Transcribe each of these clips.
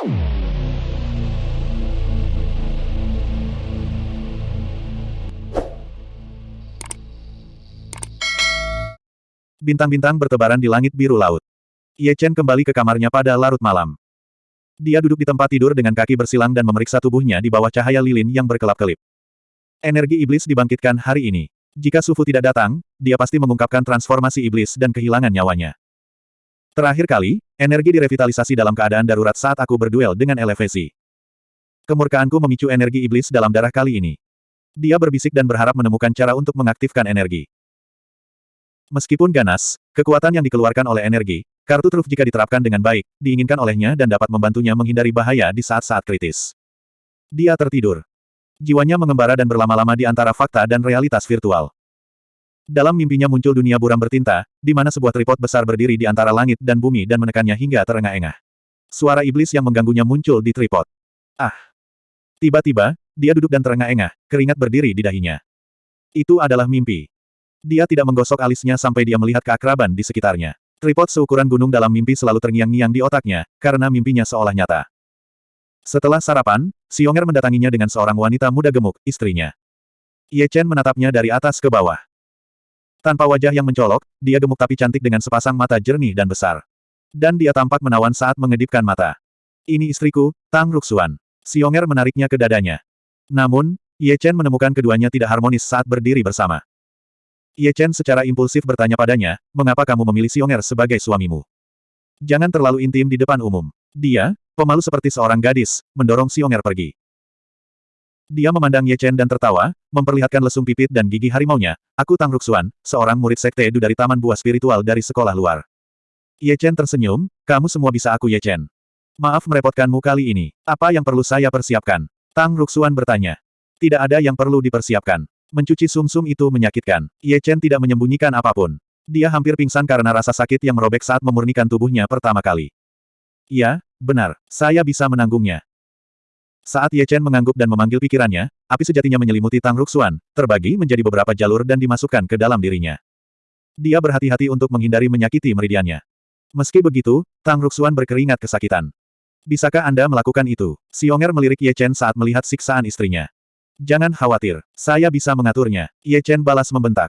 Bintang-bintang bertebaran di langit biru laut. Ye Chen kembali ke kamarnya pada larut malam. Dia duduk di tempat tidur dengan kaki bersilang dan memeriksa tubuhnya di bawah cahaya lilin yang berkelap-kelip. Energi iblis dibangkitkan hari ini. Jika Sufu tidak datang, dia pasti mengungkapkan transformasi iblis dan kehilangan nyawanya. Terakhir kali, energi direvitalisasi dalam keadaan darurat saat aku berduel dengan elevasi. Kemurkaanku memicu energi iblis dalam darah kali ini. Dia berbisik dan berharap menemukan cara untuk mengaktifkan energi. Meskipun ganas, kekuatan yang dikeluarkan oleh energi, kartu truf jika diterapkan dengan baik, diinginkan olehnya dan dapat membantunya menghindari bahaya di saat-saat kritis. Dia tertidur. Jiwanya mengembara dan berlama-lama di antara fakta dan realitas virtual. Dalam mimpinya muncul dunia buram bertinta, di mana sebuah tripod besar berdiri di antara langit dan bumi dan menekannya hingga terengah-engah. Suara iblis yang mengganggunya muncul di tripod. Ah! Tiba-tiba, dia duduk dan terengah-engah, keringat berdiri di dahinya. Itu adalah mimpi. Dia tidak menggosok alisnya sampai dia melihat keakraban di sekitarnya. Tripod seukuran gunung dalam mimpi selalu terngiang-ngiang di otaknya, karena mimpinya seolah nyata. Setelah sarapan, Xionger mendatanginya dengan seorang wanita muda gemuk, istrinya. Ye Chen menatapnya dari atas ke bawah. Tanpa wajah yang mencolok, dia gemuk tapi cantik dengan sepasang mata jernih dan besar. Dan dia tampak menawan saat mengedipkan mata. Ini istriku, Tang Ruxuan. Xionger menariknya ke dadanya. Namun, Ye Chen menemukan keduanya tidak harmonis saat berdiri bersama. Ye Chen secara impulsif bertanya padanya, mengapa kamu memilih Xionger sebagai suamimu? Jangan terlalu intim di depan umum. Dia, pemalu seperti seorang gadis, mendorong Xionger pergi. Dia memandang Ye Chen dan tertawa, memperlihatkan lesung pipit dan gigi harimaunya. Aku Tang Ruxuan, seorang murid sekte Edu dari Taman Buah Spiritual dari sekolah luar. Ye Chen tersenyum, kamu semua bisa aku Ye Chen. Maaf merepotkanmu kali ini. Apa yang perlu saya persiapkan? Tang Ruxuan bertanya. Tidak ada yang perlu dipersiapkan. Mencuci sumsum -sum itu menyakitkan. Ye Chen tidak menyembunyikan apa pun. Dia hampir pingsan karena rasa sakit yang merobek saat memurnikan tubuhnya pertama kali. Iya, benar, saya bisa menanggungnya. Saat Ye Chen mengangguk dan memanggil pikirannya, api sejatinya menyelimuti Tang Ruxuan, terbagi menjadi beberapa jalur dan dimasukkan ke dalam dirinya. Dia berhati-hati untuk menghindari menyakiti meridiannya. Meski begitu, Tang Ruxuan berkeringat kesakitan. Bisakah Anda melakukan itu? Xionger melirik Ye Chen saat melihat siksaan istrinya. Jangan khawatir, saya bisa mengaturnya. Ye Chen balas membentak.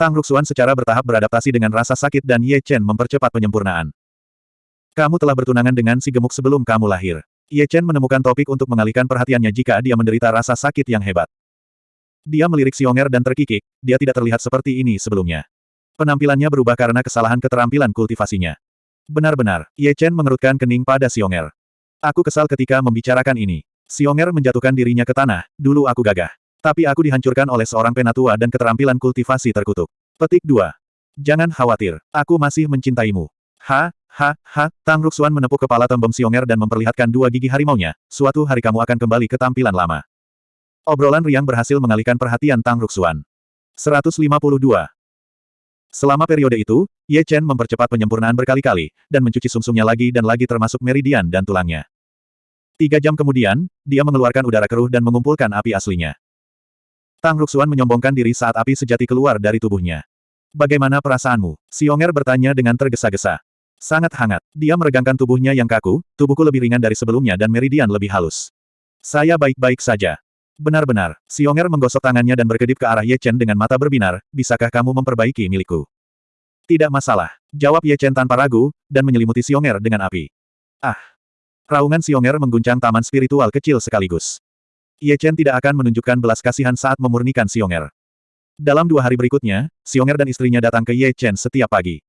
Tang Ruxuan secara bertahap beradaptasi dengan rasa sakit dan Ye Chen mempercepat penyempurnaan. Kamu telah bertunangan dengan si gemuk sebelum kamu lahir. Ye Chen menemukan topik untuk mengalihkan perhatiannya jika dia menderita rasa sakit yang hebat. Dia melirik Xionger dan terkikik, dia tidak terlihat seperti ini sebelumnya. Penampilannya berubah karena kesalahan keterampilan kultivasinya. Benar-benar, Ye Chen mengerutkan kening pada Xionger. Aku kesal ketika membicarakan ini. Xionger menjatuhkan dirinya ke tanah, dulu aku gagah. Tapi aku dihancurkan oleh seorang penatua dan keterampilan kultivasi terkutuk. Petik 2. Jangan khawatir, aku masih mencintaimu. Ha, ha, ha, Tang Ruxuan menepuk kepala tembem Xionger dan memperlihatkan dua gigi harimaunya, suatu hari kamu akan kembali ke tampilan lama. Obrolan riang berhasil mengalihkan perhatian Tang Ruxuan. 152. Selama periode itu, Ye Chen mempercepat penyempurnaan berkali-kali, dan mencuci sumsumnya lagi dan lagi termasuk meridian dan tulangnya. Tiga jam kemudian, dia mengeluarkan udara keruh dan mengumpulkan api aslinya. Tang Ruxuan menyombongkan diri saat api sejati keluar dari tubuhnya. Bagaimana perasaanmu? Xionger bertanya dengan tergesa-gesa. Sangat hangat. Dia meregangkan tubuhnya yang kaku, tubuhku lebih ringan dari sebelumnya dan meridian lebih halus. Saya baik-baik saja. Benar-benar, Xionger menggosok tangannya dan berkedip ke arah Ye Chen dengan mata berbinar, bisakah kamu memperbaiki milikku? Tidak masalah, jawab Ye Chen tanpa ragu, dan menyelimuti Xionger dengan api. Ah, Raungan Xionger mengguncang taman spiritual kecil sekaligus. Ye Chen tidak akan menunjukkan belas kasihan saat memurnikan Xionger. Dalam dua hari berikutnya, Xionger dan istrinya datang ke Ye Chen setiap pagi.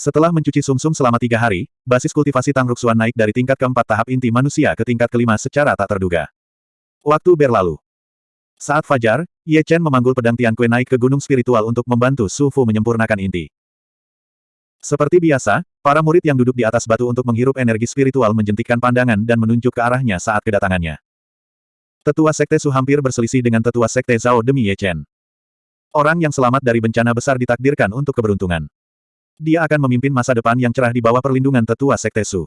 Setelah mencuci sumsum selama tiga hari, basis kultivasi Tang Ruxuan naik dari tingkat keempat tahap inti manusia ke tingkat kelima secara tak terduga. Waktu berlalu. Saat fajar, Ye Chen memanggul pedang Tian Kue naik ke gunung spiritual untuk membantu Su Fu menyempurnakan inti. Seperti biasa, para murid yang duduk di atas batu untuk menghirup energi spiritual menjentikkan pandangan dan menunjuk ke arahnya saat kedatangannya. Tetua Sekte Su hampir berselisih dengan Tetua Sekte Zhao demi Ye Chen. Orang yang selamat dari bencana besar ditakdirkan untuk keberuntungan. Dia akan memimpin masa depan yang cerah di bawah perlindungan Tetua Sekte Su.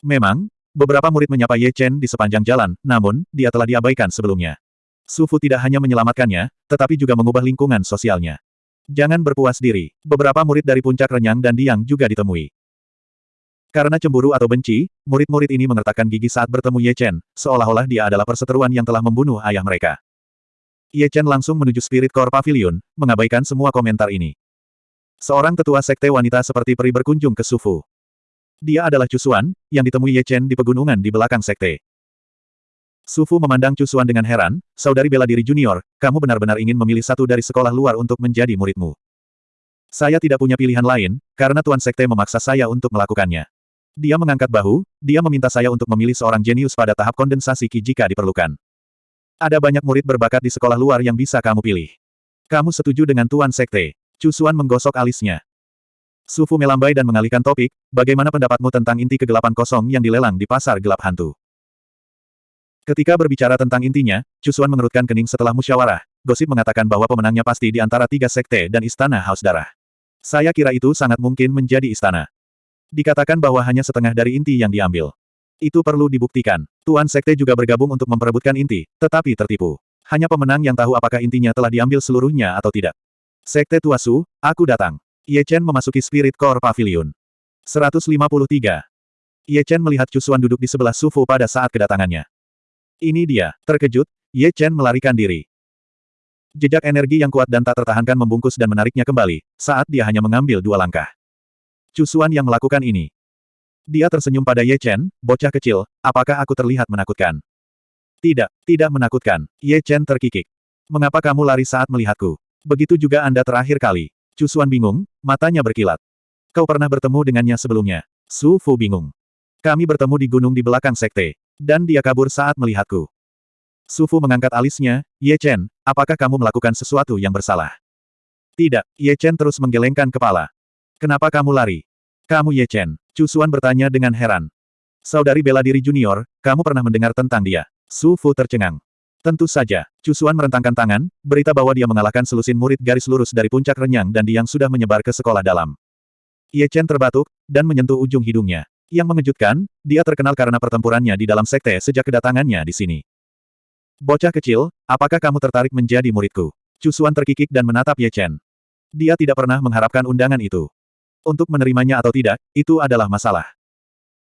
Memang, beberapa murid menyapa Ye Chen di sepanjang jalan, namun, dia telah diabaikan sebelumnya. Su Fu tidak hanya menyelamatkannya, tetapi juga mengubah lingkungan sosialnya. Jangan berpuas diri. Beberapa murid dari puncak renyang dan diang juga ditemui. Karena cemburu atau benci, murid-murid ini mengertakkan gigi saat bertemu Ye Chen, seolah-olah dia adalah perseteruan yang telah membunuh ayah mereka. Ye Chen langsung menuju Spirit Core Pavilion, mengabaikan semua komentar ini. Seorang tetua sekte wanita seperti peri berkunjung ke Sufu. Dia adalah Cusuan, yang ditemui Ye Chen di pegunungan di belakang sekte. Sufu memandang Cusuan dengan heran, saudari bela diri junior, kamu benar-benar ingin memilih satu dari sekolah luar untuk menjadi muridmu. Saya tidak punya pilihan lain, karena Tuan Sekte memaksa saya untuk melakukannya. Dia mengangkat bahu, dia meminta saya untuk memilih seorang jenius pada tahap kondensasi Ki jika diperlukan. Ada banyak murid berbakat di sekolah luar yang bisa kamu pilih. Kamu setuju dengan Tuan Sekte? Cusuan menggosok alisnya. Sufu melambai dan mengalihkan topik, bagaimana pendapatmu tentang inti kegelapan kosong yang dilelang di pasar gelap hantu? Ketika berbicara tentang intinya, Cusuan mengerutkan kening setelah musyawarah. Gosip mengatakan bahwa pemenangnya pasti di antara tiga sekte dan istana haus darah. Saya kira itu sangat mungkin menjadi istana. Dikatakan bahwa hanya setengah dari inti yang diambil. Itu perlu dibuktikan. Tuan Sekte juga bergabung untuk memperebutkan inti, tetapi tertipu. Hanya pemenang yang tahu apakah intinya telah diambil seluruhnya atau tidak. Sekte Tuasu, aku datang. Ye Chen memasuki Spirit Core Pavilion. 153. Ye Chen melihat Cusuan duduk di sebelah Sufu pada saat kedatangannya. Ini dia, terkejut, Ye Chen melarikan diri. Jejak energi yang kuat dan tak tertahankan membungkus dan menariknya kembali, saat dia hanya mengambil dua langkah. Cusuan yang melakukan ini. Dia tersenyum pada Ye Chen, bocah kecil, apakah aku terlihat menakutkan? Tidak, tidak menakutkan. Ye Chen terkikik. Mengapa kamu lari saat melihatku? Begitu juga Anda terakhir kali. Cusuan bingung, matanya berkilat. Kau pernah bertemu dengannya sebelumnya. Su Fu bingung. Kami bertemu di gunung di belakang sekte. Dan dia kabur saat melihatku. Su Fu mengangkat alisnya, Ye Chen, apakah kamu melakukan sesuatu yang bersalah? Tidak, Ye Chen terus menggelengkan kepala. Kenapa kamu lari? Kamu Ye Chen. Cusuan bertanya dengan heran. Saudari bela diri junior, kamu pernah mendengar tentang dia? Su Fu tercengang. Tentu saja, Cusuan merentangkan tangan, berita bahwa dia mengalahkan selusin murid garis lurus dari puncak renyang dan yang sudah menyebar ke sekolah dalam. Ye Chen terbatuk, dan menyentuh ujung hidungnya. Yang mengejutkan, dia terkenal karena pertempurannya di dalam sekte sejak kedatangannya di sini. Bocah kecil, apakah kamu tertarik menjadi muridku? Cusuan terkikik dan menatap Ye Chen. Dia tidak pernah mengharapkan undangan itu. Untuk menerimanya atau tidak, itu adalah masalah.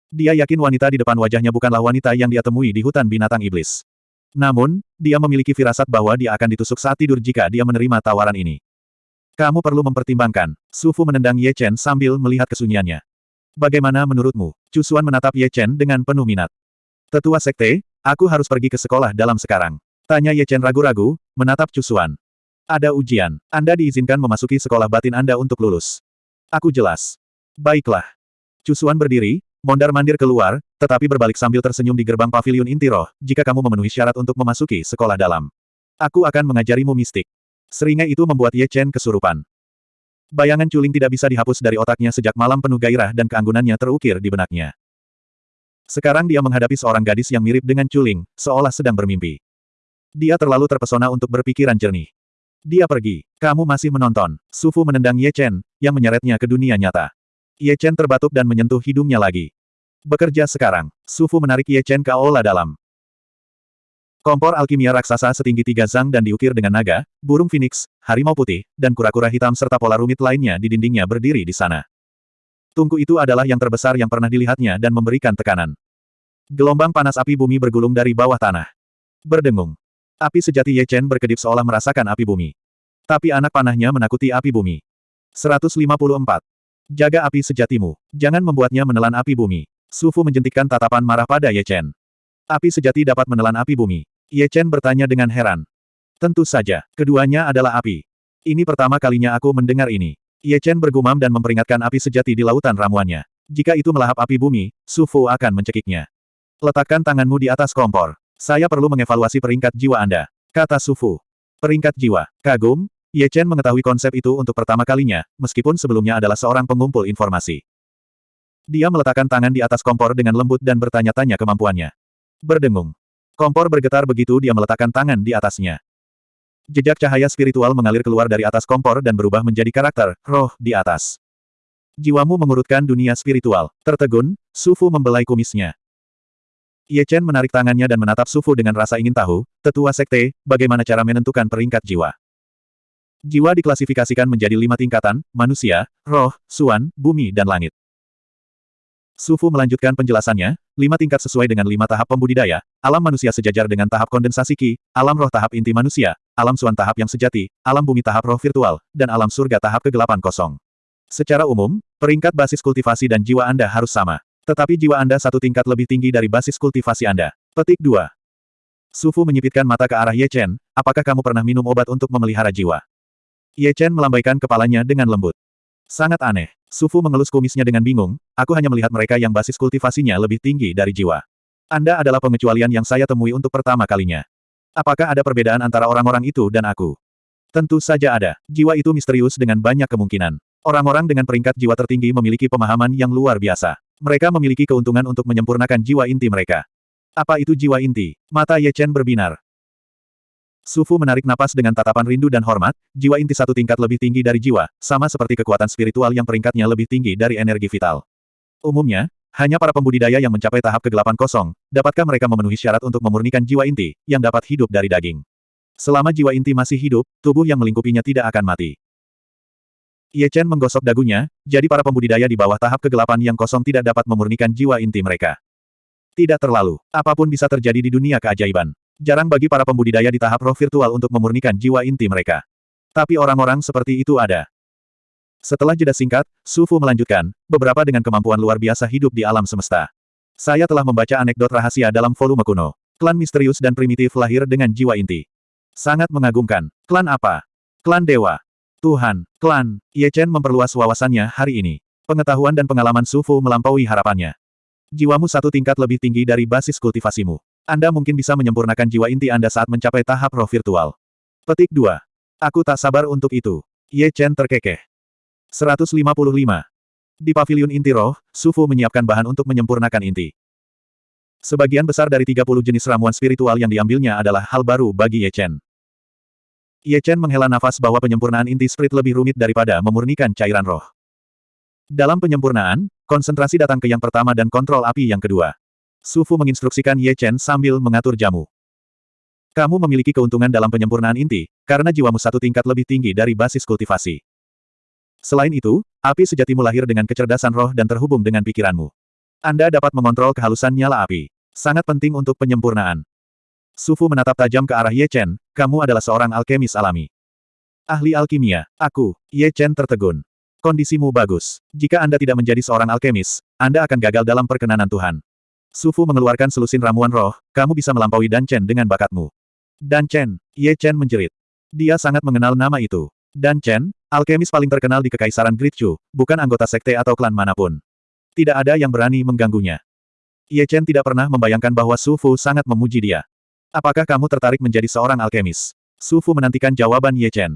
Dia yakin wanita di depan wajahnya bukanlah wanita yang dia temui di hutan binatang iblis. Namun, dia memiliki firasat bahwa dia akan ditusuk saat tidur jika dia menerima tawaran ini. Kamu perlu mempertimbangkan. Sufu menendang Ye Chen sambil melihat kesunyiannya. Bagaimana menurutmu? Cusuan menatap Ye Chen dengan penuh minat. Tetua Sekte, aku harus pergi ke sekolah dalam sekarang. Tanya Ye Chen ragu-ragu, menatap Cusuan. Ada ujian. Anda diizinkan memasuki sekolah batin Anda untuk lulus. Aku jelas. Baiklah. Cusuan berdiri, Mondar-mandir keluar, tetapi berbalik sambil tersenyum di gerbang pavilion inti roh, jika kamu memenuhi syarat untuk memasuki sekolah dalam. Aku akan mengajarimu mistik. Seringai itu membuat Ye Chen kesurupan. Bayangan Culing tidak bisa dihapus dari otaknya sejak malam penuh gairah dan keanggunannya terukir di benaknya. Sekarang dia menghadapi seorang gadis yang mirip dengan Culing, seolah sedang bermimpi. Dia terlalu terpesona untuk berpikiran jernih. Dia pergi. Kamu masih menonton. Sufu menendang Ye Chen, yang menyeretnya ke dunia nyata. Ye Chen terbatuk dan menyentuh hidungnya lagi. Bekerja sekarang. Sufu menarik Ye Chen ke aula dalam. Kompor alkimia raksasa setinggi tiga zang dan diukir dengan naga, burung phoenix, harimau putih, dan kura-kura hitam serta pola rumit lainnya di dindingnya berdiri di sana. Tungku itu adalah yang terbesar yang pernah dilihatnya dan memberikan tekanan. Gelombang panas api bumi bergulung dari bawah tanah. Berdengung. Api sejati Ye Chen berkedip seolah merasakan api bumi. Tapi anak panahnya menakuti api bumi. 154. Jaga api sejatimu. Jangan membuatnya menelan api bumi. Sufu menjentikkan tatapan marah pada Ye Chen. Api sejati dapat menelan api bumi. Ye Chen bertanya dengan heran. Tentu saja, keduanya adalah api. Ini pertama kalinya aku mendengar ini. Ye Chen bergumam dan memperingatkan api sejati di lautan ramuannya. Jika itu melahap api bumi, Sufu akan mencekiknya. Letakkan tanganmu di atas kompor. Saya perlu mengevaluasi peringkat jiwa Anda. Kata Sufu. Peringkat jiwa. Kagum, Ye Chen mengetahui konsep itu untuk pertama kalinya, meskipun sebelumnya adalah seorang pengumpul informasi. Dia meletakkan tangan di atas kompor dengan lembut dan bertanya-tanya kemampuannya. Berdengung. Kompor bergetar begitu dia meletakkan tangan di atasnya. Jejak cahaya spiritual mengalir keluar dari atas kompor dan berubah menjadi karakter, roh, di atas. Jiwamu mengurutkan dunia spiritual. Tertegun, Sufu membelai kumisnya. Ye Chen menarik tangannya dan menatap Sufu dengan rasa ingin tahu, tetua sekte, bagaimana cara menentukan peringkat jiwa. Jiwa diklasifikasikan menjadi lima tingkatan, manusia, roh, suan, bumi dan langit. Sufu melanjutkan penjelasannya, lima tingkat sesuai dengan lima tahap pembudidaya, alam manusia sejajar dengan tahap kondensasi ki, alam roh tahap inti manusia, alam suan tahap yang sejati, alam bumi tahap roh virtual, dan alam surga tahap kegelapan kosong. Secara umum, peringkat basis kultivasi dan jiwa Anda harus sama. Tetapi jiwa Anda satu tingkat lebih tinggi dari basis kultivasi Anda. Petik 2. Sufu menyipitkan mata ke arah Ye Chen, apakah kamu pernah minum obat untuk memelihara jiwa? Ye Chen melambaikan kepalanya dengan lembut. Sangat aneh. Sufu mengelus kumisnya dengan bingung, aku hanya melihat mereka yang basis kultivasinya lebih tinggi dari jiwa. Anda adalah pengecualian yang saya temui untuk pertama kalinya. Apakah ada perbedaan antara orang-orang itu dan aku? Tentu saja ada. Jiwa itu misterius dengan banyak kemungkinan. Orang-orang dengan peringkat jiwa tertinggi memiliki pemahaman yang luar biasa. Mereka memiliki keuntungan untuk menyempurnakan jiwa inti mereka. Apa itu jiwa inti? Mata Ye Chen berbinar. Sufu menarik napas dengan tatapan rindu dan hormat, jiwa inti satu tingkat lebih tinggi dari jiwa, sama seperti kekuatan spiritual yang peringkatnya lebih tinggi dari energi vital. Umumnya, hanya para pembudidaya yang mencapai tahap kegelapan kosong, dapatkah mereka memenuhi syarat untuk memurnikan jiwa inti, yang dapat hidup dari daging. Selama jiwa inti masih hidup, tubuh yang melingkupinya tidak akan mati. Ye Chen menggosok dagunya, jadi para pembudidaya di bawah tahap kegelapan yang kosong tidak dapat memurnikan jiwa inti mereka. Tidak terlalu, apa pun bisa terjadi di dunia keajaiban. Jarang bagi para pembudidaya di tahap roh virtual untuk memurnikan jiwa inti mereka. Tapi orang-orang seperti itu ada. Setelah jeda singkat, Su Fu melanjutkan, beberapa dengan kemampuan luar biasa hidup di alam semesta. Saya telah membaca anekdot rahasia dalam volume kuno. Klan misterius dan primitif lahir dengan jiwa inti. Sangat mengagumkan. Klan apa? Klan Dewa. Tuhan, klan, Ye Chen memperluas wawasannya hari ini. Pengetahuan dan pengalaman Su Fu melampaui harapannya. Jiwamu satu tingkat lebih tinggi dari basis kultivasimu. Anda mungkin bisa menyempurnakan jiwa inti Anda saat mencapai tahap roh virtual. Petik 2. Aku tak sabar untuk itu. Ye Chen terkekeh. 155. Di pavilion inti roh, Sufu menyiapkan bahan untuk menyempurnakan inti. Sebagian besar dari 30 jenis ramuan spiritual yang diambilnya adalah hal baru bagi Ye Chen. Ye Chen menghela nafas bahwa penyempurnaan inti spirit lebih rumit daripada memurnikan cairan roh. Dalam penyempurnaan, konsentrasi datang ke yang pertama dan kontrol api yang kedua. Su Fu menginstruksikan Ye Chen sambil mengatur jamu. Kamu memiliki keuntungan dalam penyempurnaan inti, karena jiwamu satu tingkat lebih tinggi dari basis kultivasi. Selain itu, api sejatimu lahir dengan kecerdasan roh dan terhubung dengan pikiranmu. Anda dapat mengontrol kehalusan nyala api. Sangat penting untuk penyempurnaan. Su Fu menatap tajam ke arah Ye Chen, kamu adalah seorang alkemis alami. Ahli alkimia, aku, Ye Chen tertegun. Kondisimu bagus. Jika Anda tidak menjadi seorang alkemis, Anda akan gagal dalam perkenanan Tuhan. Sufu mengeluarkan selusin ramuan roh, kamu bisa melampaui Dan Chen dengan bakatmu. Dan Chen, Ye Chen menjerit. Dia sangat mengenal nama itu. Dan Chen, alkemis paling terkenal di Kekaisaran Great Chu, bukan anggota sekte atau klan mana pun. Tidak ada yang berani mengganggunya. Ye Chen tidak pernah membayangkan bahwa Su Fu sangat memuji dia. Apakah kamu tertarik menjadi seorang alkemis? Su Fu menantikan jawaban Ye Chen.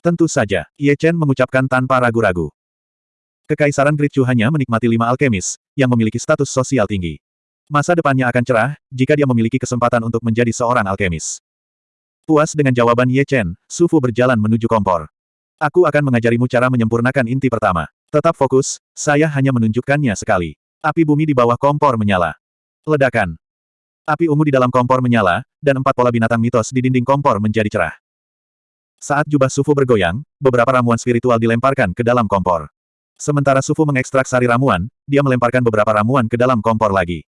Tentu saja, Ye Chen mengucapkan tanpa ragu-ragu. Kekaisaran Great Chu hanya menikmati lima alkemis, yang memiliki status sosial tinggi. Masa depannya akan cerah, jika dia memiliki kesempatan untuk menjadi seorang alkemis. Puas dengan jawaban Ye Chen, Su Fu berjalan menuju kompor. Aku akan mengajarimu cara menyempurnakan inti pertama. Tetap fokus, saya hanya menunjukkannya sekali. Api bumi di bawah kompor menyala. Ledakan. Api ungu di dalam kompor menyala, dan empat pola binatang mitos di dinding kompor menjadi cerah. Saat jubah Sufu bergoyang, beberapa ramuan spiritual dilemparkan ke dalam kompor. Sementara Sufu mengekstrak sari ramuan, dia melemparkan beberapa ramuan ke dalam kompor lagi.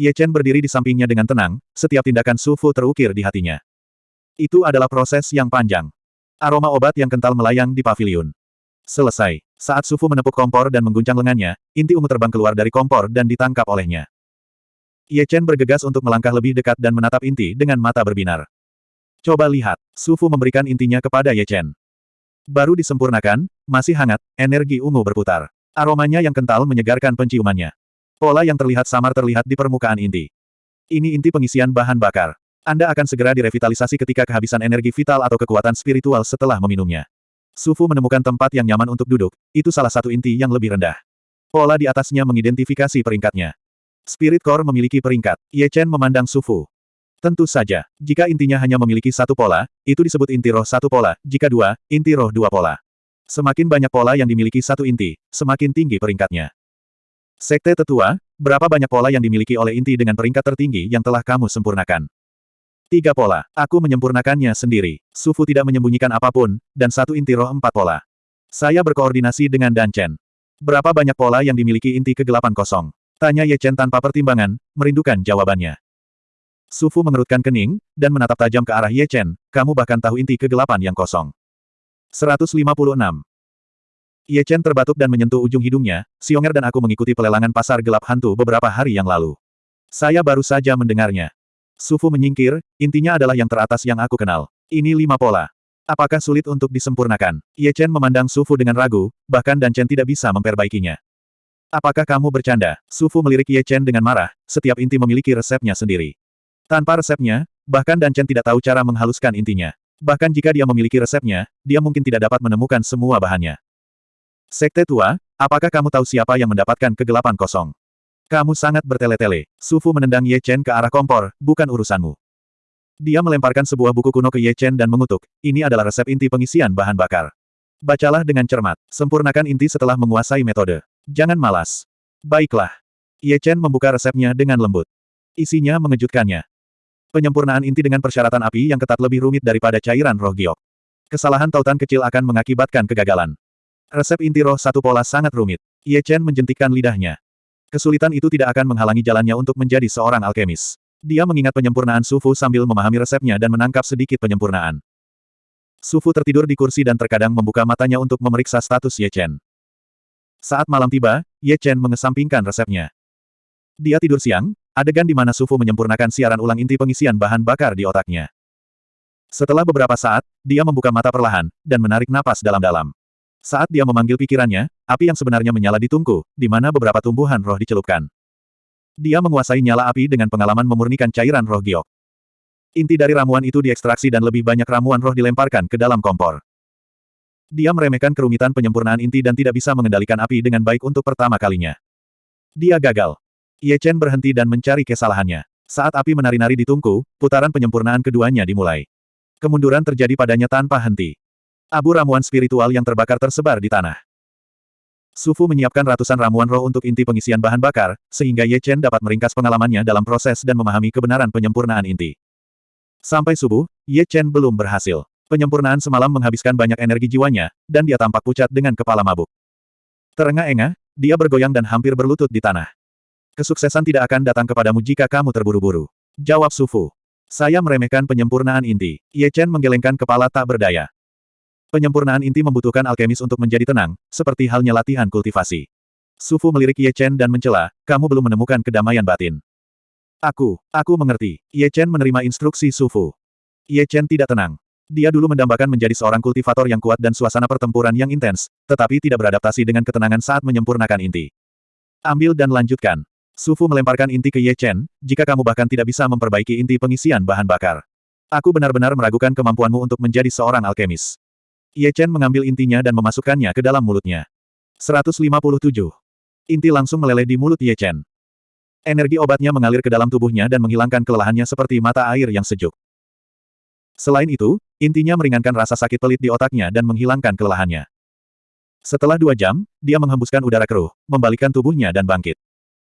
Ye Chen berdiri di sampingnya dengan tenang, setiap tindakan Su Fu terukir di hatinya. Itu adalah proses yang panjang. Aroma obat yang kental melayang di pavilion. Selesai. Saat Su Fu menepuk kompor dan mengguncang lengannya, inti ungu terbang keluar dari kompor dan ditangkap olehnya. Ye Chen bergegas untuk melangkah lebih dekat dan menatap inti dengan mata berbinar. Coba lihat, Su Fu memberikan intinya kepada Ye Chen. Baru disempurnakan, masih hangat, energi ungu berputar. Aromanya yang kental menyegarkan penciumannya. Pola yang terlihat samar terlihat di permukaan inti. Ini inti pengisian bahan bakar. Anda akan segera direvitalisasi ketika kehabisan energi vital atau kekuatan spiritual setelah meminumnya. Sufu menemukan tempat yang nyaman untuk duduk, itu salah satu inti yang lebih rendah. Pola di atasnya mengidentifikasi peringkatnya. Spirit Core memiliki peringkat. Ye Chen memandang Sufu. Tentu saja, jika intinya hanya memiliki satu pola, itu disebut inti roh satu pola, jika dua, inti roh dua pola. Semakin banyak pola yang dimiliki satu inti, semakin tinggi peringkatnya. Sekte Tetua, berapa banyak pola yang dimiliki oleh inti dengan peringkat tertinggi yang telah kamu sempurnakan? Tiga pola. Aku menyempurnakannya sendiri. Sufu tidak menyembunyikan apa pun, dan satu inti roh empat pola. Saya berkoordinasi dengan Dan Chen. Berapa banyak pola yang dimiliki inti kegelapan kosong? Tanya Ye Chen tanpa pertimbangan, merindukan jawabannya. Sufu mengerutkan kening, dan menatap tajam ke arah Ye Chen, kamu bahkan tahu inti kegelapan yang kosong. 156. Ye Chen terbatuk dan menyentuh ujung hidungnya, Xionger dan aku mengikuti pelelangan pasar gelap hantu beberapa hari yang lalu. Saya baru saja mendengarnya. Sufu menyingkir, intinya adalah yang teratas yang aku kenal. Ini lima pola. Apakah sulit untuk disempurnakan? Ye Chen memandang Sufu dengan ragu, bahkan Dan Chen tidak bisa memperbaikinya. Apakah kamu bercanda? Sufu melirik Ye Chen dengan marah, setiap inti memiliki resepnya sendiri. Tanpa resepnya, bahkan Dan Chen tidak tahu cara menghaluskan intinya. Bahkan jika dia memiliki resepnya, dia mungkin tidak dapat menemukan semua bahannya. Sekte tua, apakah kamu tahu siapa yang mendapatkan kegelapan kosong? Kamu sangat bertele-tele. Sufu menendang Ye Chen ke arah kompor, bukan urusanmu. Dia melemparkan sebuah buku kuno ke Ye Chen dan mengutuk, ini adalah resep inti pengisian bahan bakar. Bacalah dengan cermat. Sempurnakan inti setelah menguasai metode. Jangan malas. Baiklah. Ye Chen membuka resepnya dengan lembut. Isinya mengejutkannya. Penyempurnaan inti dengan persyaratan api yang ketat lebih rumit daripada cairan roh giok. Kesalahan tautan kecil akan mengakibatkan kegagalan. Resep inti roh satu pola sangat rumit. Ye Chen menjentikkan lidahnya. Kesulitan itu tidak akan menghalangi jalannya untuk menjadi seorang alkemis. Dia mengingat penyempurnaan Sufu sambil memahami resepnya dan menangkap sedikit penyempurnaan. Sufu tertidur di kursi dan terkadang membuka matanya untuk memeriksa status Ye Chen. Saat malam tiba, Ye Chen mengesampingkan resepnya. Dia tidur siang, adegan di mana Sufu menyempurnakan siaran ulang inti pengisian bahan bakar di otaknya. Setelah beberapa saat, dia membuka mata perlahan, dan menarik napas dalam-dalam. Saat dia memanggil pikirannya, api yang sebenarnya menyala di tungku, di mana beberapa tumbuhan roh dicelupkan. Dia menguasai nyala api dengan pengalaman memurnikan cairan roh giok. Inti dari ramuan itu diekstraksi dan lebih banyak ramuan roh dilemparkan ke dalam kompor. Dia meremehkan kerumitan penyempurnaan inti dan tidak bisa mengendalikan api dengan baik untuk pertama kalinya. Dia gagal. Ye Chen berhenti dan mencari kesalahannya. Saat api menari-nari di tungku, putaran penyempurnaan keduanya dimulai. Kemunduran terjadi padanya tanpa henti. Abu ramuan spiritual yang terbakar tersebar di tanah. Sufu menyiapkan ratusan ramuan roh untuk inti pengisian bahan bakar, sehingga Ye Chen dapat meringkas pengalamannya dalam proses dan memahami kebenaran penyempurnaan inti. Sampai subuh, Ye Chen belum berhasil. Penyempurnaan semalam menghabiskan banyak energi jiwanya, dan dia tampak pucat dengan kepala mabuk. Terengah-engah, dia bergoyang dan hampir berlutut di tanah. Kesuksesan tidak akan datang kepadamu jika kamu terburu-buru. Jawab Sufu. Saya meremehkan penyempurnaan inti. Ye Chen menggelengkan kepala tak berdaya. Penyempurnaan inti membutuhkan alkemis untuk menjadi tenang, seperti halnya latihan kultivasi. Sufu melirik Ye Chen dan mencela, kamu belum menemukan kedamaian batin. Aku, aku mengerti. Ye Chen menerima instruksi Sufu. Ye Chen tidak tenang. Dia dulu mendambakan menjadi seorang kultivator yang kuat dan suasana pertempuran yang intens, tetapi tidak beradaptasi dengan ketenangan saat menyempurnakan inti. Ambil dan lanjutkan. Sufu melemparkan inti ke Ye Chen, jika kamu bahkan tidak bisa memperbaiki inti pengisian bahan bakar. Aku benar-benar meragukan kemampuanmu untuk menjadi seorang alkemis. Ye Chen mengambil intinya dan memasukkannya ke dalam mulutnya. 157. Inti langsung meleleh di mulut Ye Chen. Energi obatnya mengalir ke dalam tubuhnya dan menghilangkan kelelahannya seperti mata air yang sejuk. Selain itu, intinya meringankan rasa sakit pelit di otaknya dan menghilangkan kelelahannya. Setelah dua jam, dia menghembuskan udara keruh, membalikkan tubuhnya dan bangkit.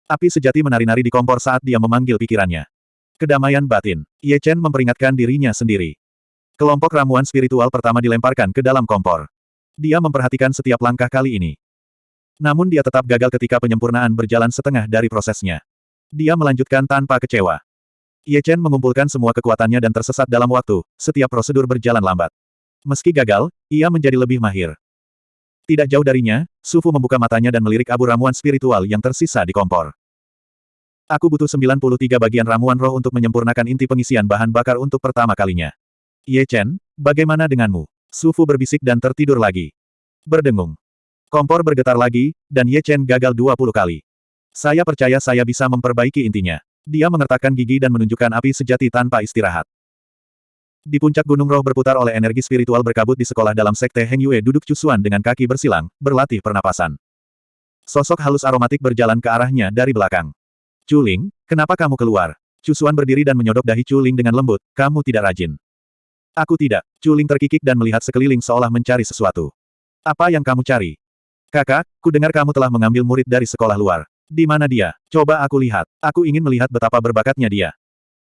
Api sejati menari-nari di kompor saat dia memanggil pikirannya. Kedamaian batin. Ye Chen memperingatkan dirinya sendiri. Kelompok ramuan spiritual pertama dilemparkan ke dalam kompor. Dia memperhatikan setiap langkah kali ini. Namun dia tetap gagal ketika penyempurnaan berjalan setengah dari prosesnya. Dia melanjutkan tanpa kecewa. Ye Chen mengumpulkan semua kekuatannya dan tersesat dalam waktu, setiap prosedur berjalan lambat. Meski gagal, ia menjadi lebih mahir. Tidak jauh darinya, Sufu membuka matanya dan melirik abu ramuan spiritual yang tersisa di kompor. Aku butuh 93 bagian ramuan roh untuk menyempurnakan inti pengisian bahan bakar untuk pertama kalinya. Ye Chen, bagaimana denganmu? Sufu berbisik dan tertidur lagi. Berdengung. Kompor bergetar lagi, dan Ye Chen gagal 20 kali. Saya percaya saya bisa memperbaiki intinya. Dia mengertakkan gigi dan menunjukkan api sejati tanpa istirahat. Di puncak gunung roh berputar oleh energi spiritual berkabut di sekolah dalam sekte Heng Yue duduk cusuan dengan kaki bersilang, berlatih pernapasan. Sosok halus aromatik berjalan ke arahnya dari belakang. Chuling, kenapa kamu keluar? Cusuan berdiri dan menyodok dahi Chuling dengan lembut, kamu tidak rajin. Aku tidak. Chuling terkikik dan melihat sekeliling seolah mencari sesuatu. Apa yang kamu cari? Kakak, ku dengar kamu telah mengambil murid dari sekolah luar. Di mana dia? Coba aku lihat. Aku ingin melihat betapa berbakatnya dia.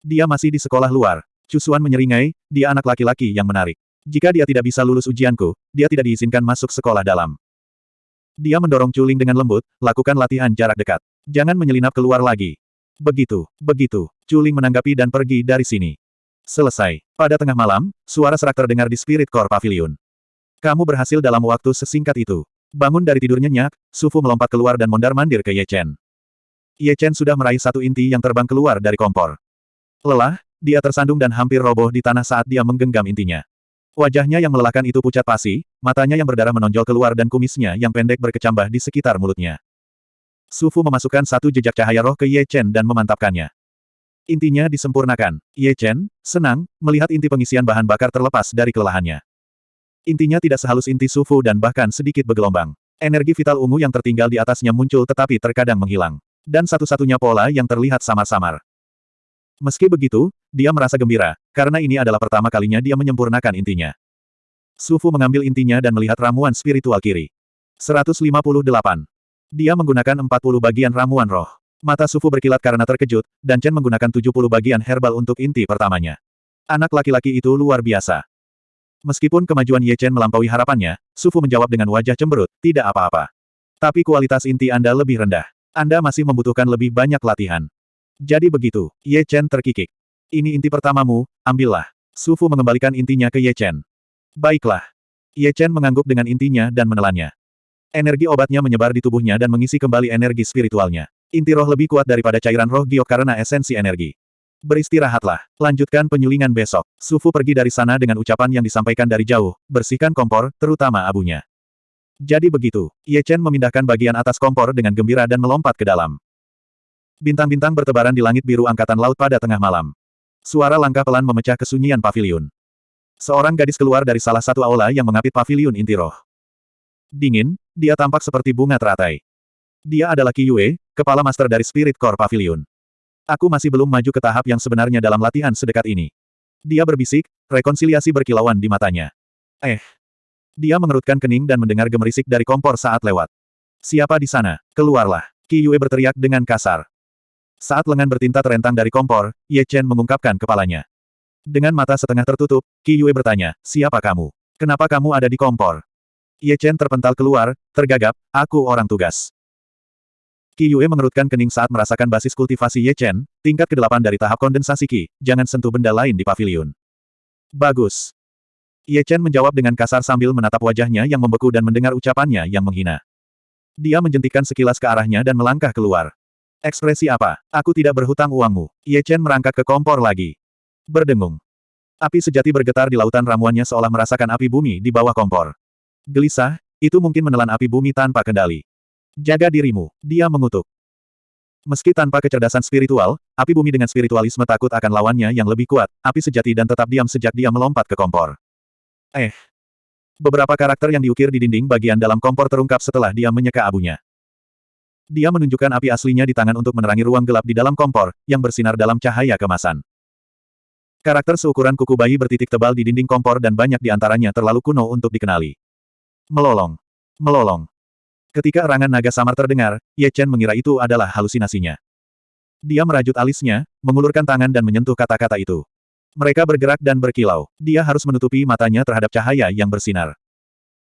Dia masih di sekolah luar. Cusuan menyeringai, dia anak laki-laki yang menarik. Jika dia tidak bisa lulus ujianku, dia tidak diizinkan masuk sekolah dalam. Dia mendorong Culing dengan lembut, lakukan latihan jarak dekat. Jangan menyelinap keluar lagi. Begitu, begitu. Culing menanggapi dan pergi dari sini. Selesai. Pada tengah malam, suara serak terdengar di Spirit Core Pavilion. Kamu berhasil dalam waktu sesingkat itu. Bangun dari tidur nyenyak, Sufu melompat keluar dan mondar-mandir ke Ye Chen. Ye Chen sudah meraih satu inti yang terbang keluar dari kompor. Lelah, dia tersandung dan hampir roboh di tanah saat dia menggenggam intinya. Wajahnya yang melelahkan itu pucat pasi, matanya yang berdarah menonjol keluar dan kumisnya yang pendek berkecambah di sekitar mulutnya. Sufu memasukkan satu jejak cahaya roh ke Ye Chen dan memantapkannya. Intinya disempurnakan. Ye Chen, senang, melihat inti pengisian bahan bakar terlepas dari kelelahannya. Intinya tidak sehalus inti Sufu dan bahkan sedikit bergelombang. Energi vital ungu yang tertinggal di atasnya muncul tetapi terkadang menghilang. Dan satu-satunya pola yang terlihat samar-samar. Meski begitu, dia merasa gembira, karena ini adalah pertama kalinya dia menyempurnakan intinya. Sufu mengambil intinya dan melihat ramuan spiritual kiri. 158. Dia menggunakan 40 bagian ramuan roh. Mata Sufu berkilat karena terkejut, dan Chen menggunakan 70 bagian herbal untuk inti pertamanya. Anak laki-laki itu luar biasa. Meskipun kemajuan Ye Chen melampaui harapannya, Sufu menjawab dengan wajah cemberut, tidak apa-apa. Tapi kualitas inti Anda lebih rendah. Anda masih membutuhkan lebih banyak latihan. Jadi begitu, Ye Chen terkikik. Ini inti pertamamu, ambillah. Sufu mengembalikan intinya ke Ye Chen. Baiklah. Ye Chen mengangguk dengan intinya dan menelannya. Energi obatnya menyebar di tubuhnya dan mengisi kembali energi spiritualnya. Inti roh lebih kuat daripada cairan roh giok karena esensi energi. Beristirahatlah. Lanjutkan penyulingan besok. Sufu pergi dari sana dengan ucapan yang disampaikan dari jauh, bersihkan kompor, terutama abunya. Jadi begitu, Ye Chen memindahkan bagian atas kompor dengan gembira dan melompat ke dalam. Bintang-bintang bertebaran di langit biru angkatan laut pada tengah malam. Suara langkah pelan memecah kesunyian pavilion. Seorang gadis keluar dari salah satu aula yang mengapit pavilion inti roh. Dingin, dia tampak seperti bunga teratai. Dia adalah Qi Yue, kepala master dari Spirit Core Pavilion. Aku masih belum maju ke tahap yang sebenarnya dalam latihan sedekat ini. Dia berbisik, rekonsiliasi berkilauan di matanya. Eh. Dia mengerutkan kening dan mendengar gemerisik dari kompor saat lewat. Siapa di sana? Keluarlah. Qi Yue berteriak dengan kasar. Saat lengan bertinta terentang dari kompor, Ye Chen mengungkapkan kepalanya. Dengan mata setengah tertutup, Qi Yue bertanya, siapa kamu? Kenapa kamu ada di kompor? Ye Chen terpental keluar, tergagap, aku orang tugas. Qi Yue mengerutkan kening saat merasakan basis kultivasi Ye Chen, tingkat ke-8 dari tahap kondensasi Qi, jangan sentuh benda lain di pavilion. Bagus. Ye Chen menjawab dengan kasar sambil menatap wajahnya yang membeku dan mendengar ucapannya yang menghina. Dia menjentikkan sekilas ke arahnya dan melangkah keluar. Ekspresi apa? Aku tidak berhutang uangmu. Ye Chen merangkak ke kompor lagi. Berdengung. Api sejati bergetar di lautan ramuannya seolah merasakan api bumi di bawah kompor. Gelisah, itu mungkin menelan api bumi tanpa kendali. Jaga dirimu, dia mengutuk. Meski tanpa kecerdasan spiritual, api bumi dengan spiritualisme takut akan lawannya yang lebih kuat, api sejati dan tetap diam sejak dia melompat ke kompor. Eh. Beberapa karakter yang diukir di dinding bagian dalam kompor terungkap setelah dia menyeka abunya. Dia menunjukkan api aslinya di tangan untuk menerangi ruang gelap di dalam kompor, yang bersinar dalam cahaya kemasan. Karakter seukuran kuku bayi bertitik tebal di dinding kompor dan banyak di antaranya terlalu kuno untuk dikenali. Melolong. Melolong. Ketika erangan naga samar terdengar, Ye Chen mengira itu adalah halusinasinya. Dia merajut alisnya, mengulurkan tangan dan menyentuh kata-kata itu. Mereka bergerak dan berkilau. Dia harus menutupi matanya terhadap cahaya yang bersinar.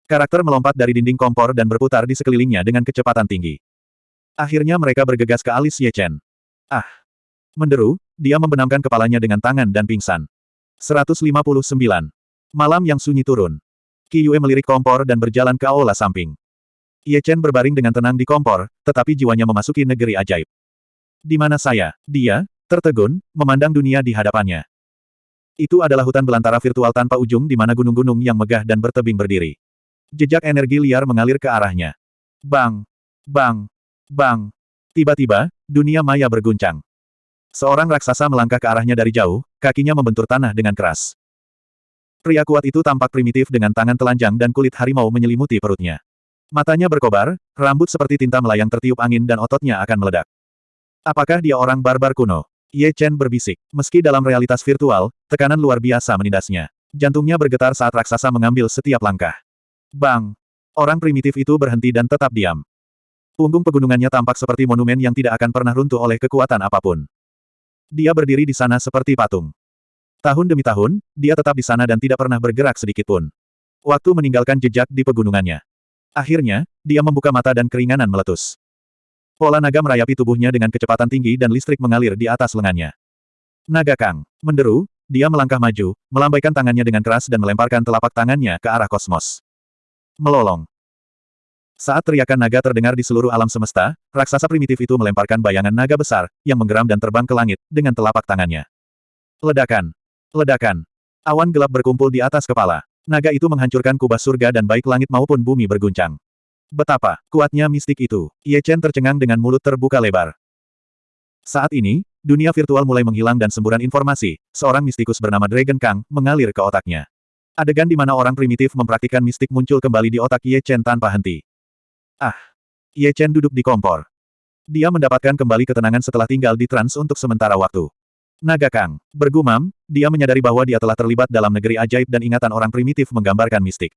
Karakter melompat dari dinding kompor dan berputar di sekelilingnya dengan kecepatan tinggi. Akhirnya mereka bergegas ke alis Ye Chen. Ah! Menderu, dia membenamkan kepalanya dengan tangan dan pingsan. 159. Malam yang sunyi turun. Qi Yue melirik kompor dan berjalan ke aula samping. Ye Chen berbaring dengan tenang di kompor, tetapi jiwanya memasuki negeri ajaib. Di mana saya? Dia, tertegun, memandang dunia di hadapannya. Itu adalah hutan belantara virtual tanpa ujung di mana gunung-gunung yang megah dan bertebing berdiri. Jejak energi liar mengalir ke arahnya. Bang! Bang! Bang! Tiba-tiba, dunia maya berguncang. Seorang raksasa melangkah ke arahnya dari jauh, kakinya membentur tanah dengan keras. Pria kuat itu tampak primitif dengan tangan telanjang dan kulit harimau menyelimuti perutnya. Matanya berkobar, rambut seperti tinta melayang tertiup angin dan ototnya akan meledak. Apakah dia orang barbar kuno? Ye Chen berbisik. Meski dalam realitas virtual, tekanan luar biasa menindasnya. Jantungnya bergetar saat raksasa mengambil setiap langkah. Bang! Orang primitif itu berhenti dan tetap diam. Punggung pegunungannya tampak seperti monumen yang tidak akan pernah runtuh oleh kekuatan apa pun. Dia berdiri di sana seperti patung. Tahun demi tahun, dia tetap di sana dan tidak pernah bergerak sedikit pun. Waktu meninggalkan jejak di pegunungannya. Akhirnya, dia membuka mata dan keringanan meletus. Pola naga merayapi tubuhnya dengan kecepatan tinggi dan listrik mengalir di atas lengannya. Naga Kang. Menderu, dia melangkah maju, melambaikan tangannya dengan keras dan melemparkan telapak tangannya ke arah kosmos. Melolong. Saat teriakan naga terdengar di seluruh alam semesta, raksasa primitif itu melemparkan bayangan naga besar, yang menggeram dan terbang ke langit, dengan telapak tangannya. Ledakan. Ledakan. Awan gelap berkumpul di atas kepala. Naga itu menghancurkan kubah surga dan baik langit maupun bumi berguncang. Betapa kuatnya mistik itu. Ye Chen tercengang dengan mulut terbuka lebar. Saat ini, dunia virtual mulai menghilang dan semburan informasi, seorang mistikus bernama Dragon Kang, mengalir ke otaknya. Adegan di mana orang primitif mempraktikkan mistik muncul kembali di otak Ye Chen tanpa henti. Ah! Ye Chen duduk di kompor. Dia mendapatkan kembali ketenangan setelah tinggal di trans untuk sementara waktu. Naga Kang. Bergumam, dia menyadari bahwa dia telah terlibat dalam negeri ajaib dan ingatan orang primitif menggambarkan mistik.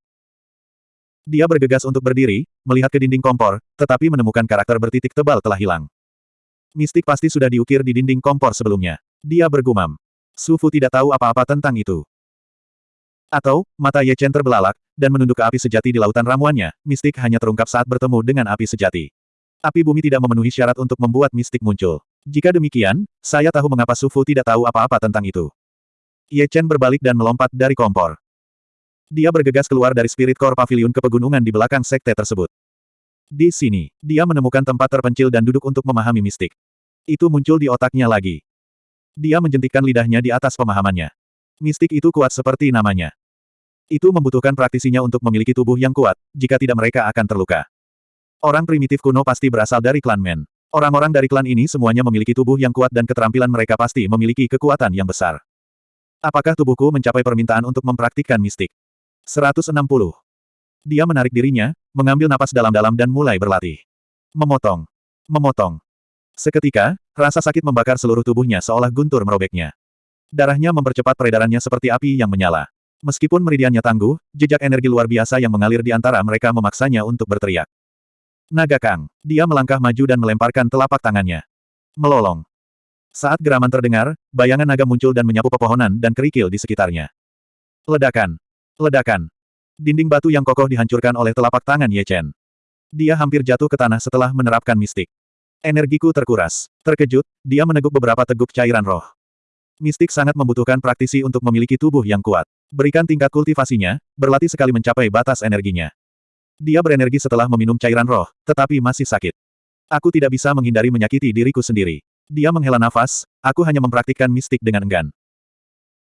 Dia bergegas untuk berdiri, melihat ke dinding kompor, tetapi menemukan karakter bertitik tebal telah hilang. Mistik pasti sudah diukir di dinding kompor sebelumnya. Dia bergumam. Su Fu tidak tahu apa-apa tentang itu. Atau, mata Ye Chen terbelalak, dan menunduk ke api sejati di lautan ramuannya, mistik hanya terungkap saat bertemu dengan api sejati. Api bumi tidak memenuhi syarat untuk membuat mistik muncul. Jika demikian, saya tahu mengapa Su Fu tidak tahu apa-apa tentang itu. Ye Chen berbalik dan melompat dari kompor. Dia bergegas keluar dari Spirit Core Pavilion ke pegunungan di belakang sekte tersebut. Di sini, dia menemukan tempat terpencil dan duduk untuk memahami mistik. Itu muncul di otaknya lagi. Dia menjentikkan lidahnya di atas pemahamannya. Mistik itu kuat seperti namanya. Itu membutuhkan praktisinya untuk memiliki tubuh yang kuat, jika tidak mereka akan terluka. Orang primitif kuno pasti berasal dari klan Men. Orang-orang dari klan ini semuanya memiliki tubuh yang kuat dan keterampilan mereka pasti memiliki kekuatan yang besar. Apakah tubuhku mencapai permintaan untuk mempraktikkan mistik? 160. Dia menarik dirinya, mengambil napas dalam-dalam dan mulai berlatih. Memotong. Memotong. Seketika, rasa sakit membakar seluruh tubuhnya seolah guntur merobeknya. Darahnya mempercepat peredarannya seperti api yang menyala. Meskipun meridiannya tangguh, jejak energi luar biasa yang mengalir di antara mereka memaksanya untuk berteriak. Naga Kang. Dia melangkah maju dan melemparkan telapak tangannya. Melolong. Saat geraman terdengar, bayangan naga muncul dan menyapu pepohonan dan kerikil di sekitarnya. Ledakan. Ledakan. Dinding batu yang kokoh dihancurkan oleh telapak tangan Ye Chen. Dia hampir jatuh ke tanah setelah menerapkan mistik. Energiku terkuras. Terkejut, dia meneguk beberapa teguk cairan roh. Mistik sangat membutuhkan praktisi untuk memiliki tubuh yang kuat. Berikan tingkat kultivasinya, berlatih sekali mencapai batas energinya. Dia berenergi setelah meminum cairan roh, tetapi masih sakit. Aku tidak bisa menghindari menyakiti diriku sendiri. Dia menghela nafas, aku hanya mempraktikkan mistik dengan enggan.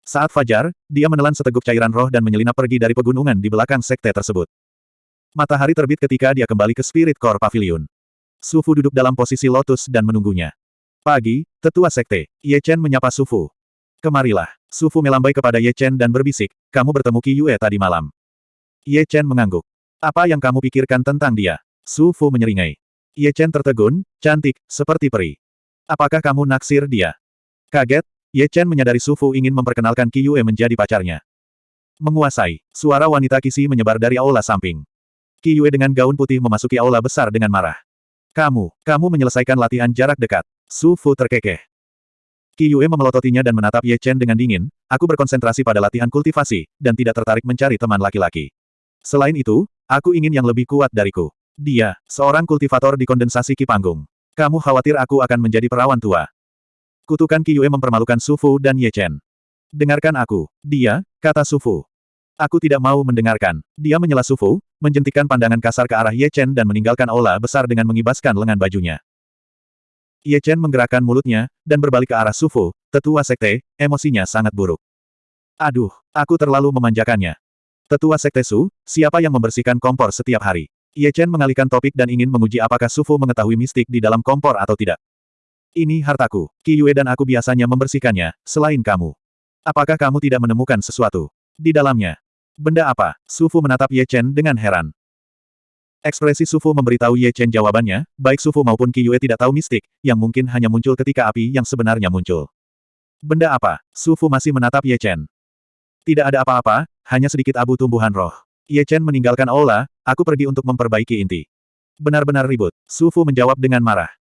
Saat fajar, dia menelan seteguk cairan roh dan menyelinap pergi dari pegunungan di belakang sekte tersebut. Matahari terbit ketika dia kembali ke Spirit Core Pavilion. Sufu duduk dalam posisi lotus dan menunggunya. Pagi, tetua sekte, Ye Chen menyapa Sufu. Kemarilah. Sufu melambai kepada Ye Chen dan berbisik, kamu bertemu Qi Yue tadi malam. Ye Chen mengangguk. Apa yang kamu pikirkan tentang dia? Sufu menyeringai. Ye Chen tertegun, cantik, seperti peri. Apakah kamu naksir dia? Kaget, Ye Chen menyadari Sufu ingin memperkenalkan Qi Yue menjadi pacarnya. Menguasai, suara wanita kisi menyebar dari aula samping. Qi Yue dengan gaun putih memasuki aula besar dengan marah. Kamu, kamu menyelesaikan latihan jarak dekat. Sufu terkekeh. Qi Yue memelototinya dan menatap Ye Chen dengan dingin, aku berkonsentrasi pada latihan kultivasi, dan tidak tertarik mencari teman laki-laki. Selain itu, aku ingin yang lebih kuat dariku. Dia, seorang kultivator di kondensasi Ki Panggung. Kamu khawatir aku akan menjadi perawan tua. Kutukan Qi Yue mempermalukan Su Fu dan Ye Chen. Dengarkan aku. Dia, kata Su Fu. Aku tidak mau mendengarkan. Dia menyela Su Fu, menjentikkan pandangan kasar ke arah Ye Chen dan meninggalkan aula besar dengan mengibaskan lengan bajunya. Ye Chen menggerakkan mulutnya, dan berbalik ke arah Sufu, tetua sekte, emosinya sangat buruk. Aduh, aku terlalu memanjakannya. Tetua sekte Su, siapa yang membersihkan kompor setiap hari? Ye Chen mengalihkan topik dan ingin menguji apakah Sufu mengetahui mistik di dalam kompor atau tidak. Ini hartaku. Qi Yue dan aku biasanya membersihkannya, selain kamu. Apakah kamu tidak menemukan sesuatu? Di dalamnya. Benda apa? Sufu menatap Ye Chen dengan heran. Ekspresi Sufu memberitahu Ye Chen jawabannya, baik Sufu maupun Qi Yue tidak tahu mistik, yang mungkin hanya muncul ketika api yang sebenarnya muncul. Benda apa? Sufu masih menatap Ye Chen. Tidak ada apa-apa, hanya sedikit abu tumbuhan roh. Ye Chen meninggalkan aula, aku pergi untuk memperbaiki inti. Benar-benar ribut. Sufu menjawab dengan marah.